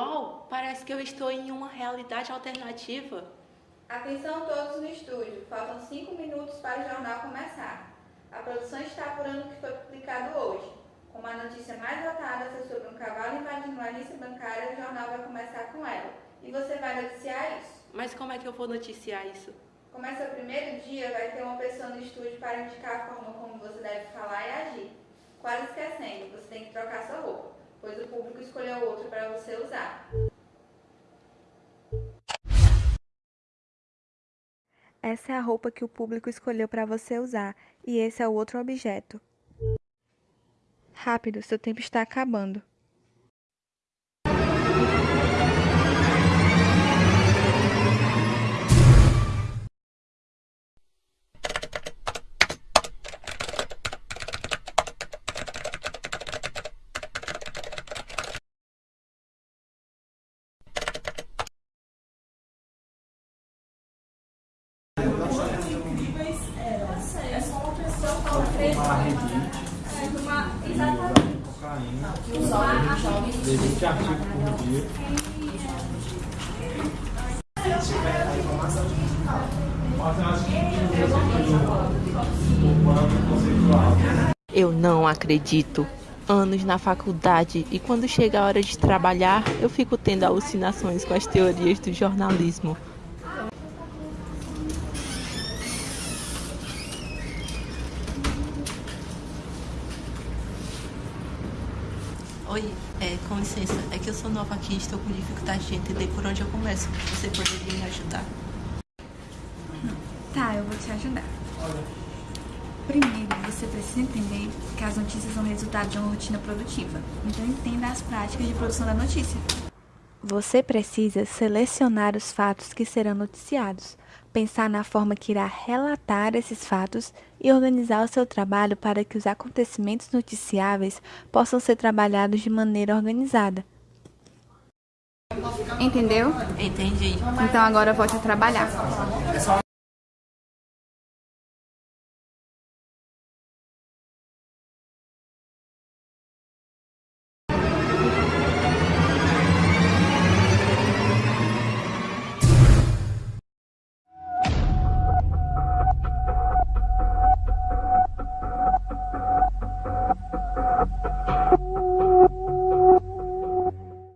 Uau, parece que eu estou em uma realidade alternativa. Atenção todos no estúdio, faltam 5 minutos para o jornal começar. A produção está apurando o que foi publicado hoje. Como a notícia mais votada foi sobre um cavalo invadindo a agência bancária, o jornal vai começar com ela. E você vai noticiar isso. Mas como é que eu vou noticiar isso? Como é seu primeiro dia, vai ter uma pessoa no estúdio para indicar a forma como você deve falar e agir. Quase esquecendo, você tem que trocar sua roupa, pois o público escolheu outro para você usar. Essa é a roupa que o público escolheu para você usar, e esse é o outro objeto. Rápido, seu tempo está acabando. Existe artigo por dia. Eu não acredito. Anos na faculdade e quando chega a hora de trabalhar, eu fico tendo alucinações com as teorias do jornalismo. Oi, é, com licença, é que eu sou nova aqui e estou com dificuldade de entender por onde eu começo. Você poderia me ajudar? Tá, eu vou te ajudar. Primeiro, você precisa entender que as notícias são resultado de uma rotina produtiva. Então, entenda as práticas de produção da notícia. Você precisa selecionar os fatos que serão noticiados, pensar na forma que irá relatar esses fatos e organizar o seu trabalho para que os acontecimentos noticiáveis possam ser trabalhados de maneira organizada. Entendeu? Entendi. Então agora volte a trabalhar.